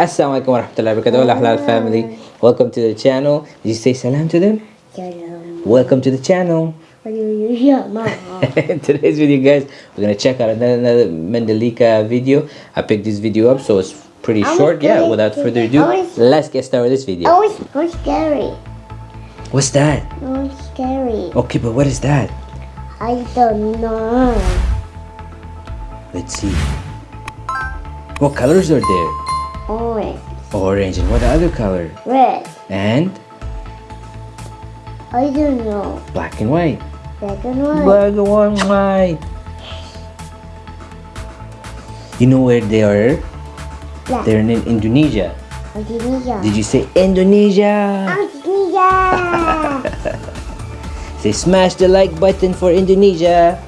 Assalamualaikum warahmatullahi wabarakatuh. Hola halal family. Welcome to the channel. Did you say salam to them? Salam. Welcome to the channel. In today's video guys, we're gonna check out another, another Mandalika video. I picked this video up so it's pretty I short. Yeah, without further ado, was- let's get started with this video. Oh, it's scary. What's that? Oh, it's scary. Okay, but what is that? I don't know. Let's see. What colors are there? Orange, Orange and what other color? red. And I don't know. black and white. Black and white. Black and white. You know where they are? Black. They're in Indonesia. Indonesia. Did you say Indonesia? Indonesia. Say smash the like button for Indonesia.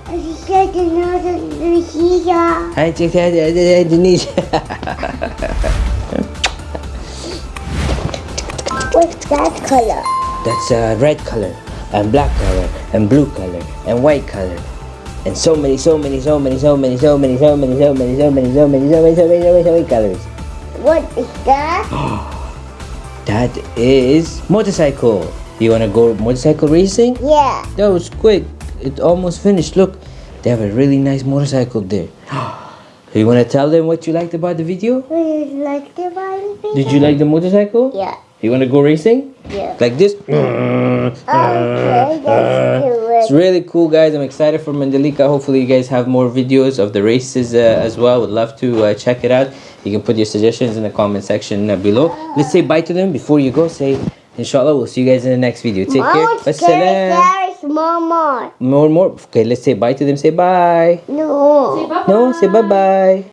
I just said another Indonesia. I checked out Indonesia. What's that color? That's a red color and black color and blue color and white color. And so many, so many, so many, so many, so many, so many, so many, so many, so many, so many, so many, so many, so many colors. What is that? That is motorcycle. You wanna go motorcycle racing? Yeah. That was quick. It almost finished. Look, they have a really nice motorcycle there. You wanna tell them what you liked about the video? Would you like to buy Did you like the motorcycle? Yeah. You wanna go racing? Yeah. Like this? Okay, It's really cool, guys. I'm excited for Mandalika. Hopefully, you guys have more videos of the races uh, as well. Would love to uh, check it out. You can put your suggestions in the comment section uh, below. Let's say bye to them before you go. Say, Inshallah, we'll see you guys in the next video. Take care. Mama, scary, Wassalam. Scary, Mama. More, more. Okay, let's say bye to them. Say bye. No. No, say bye bye.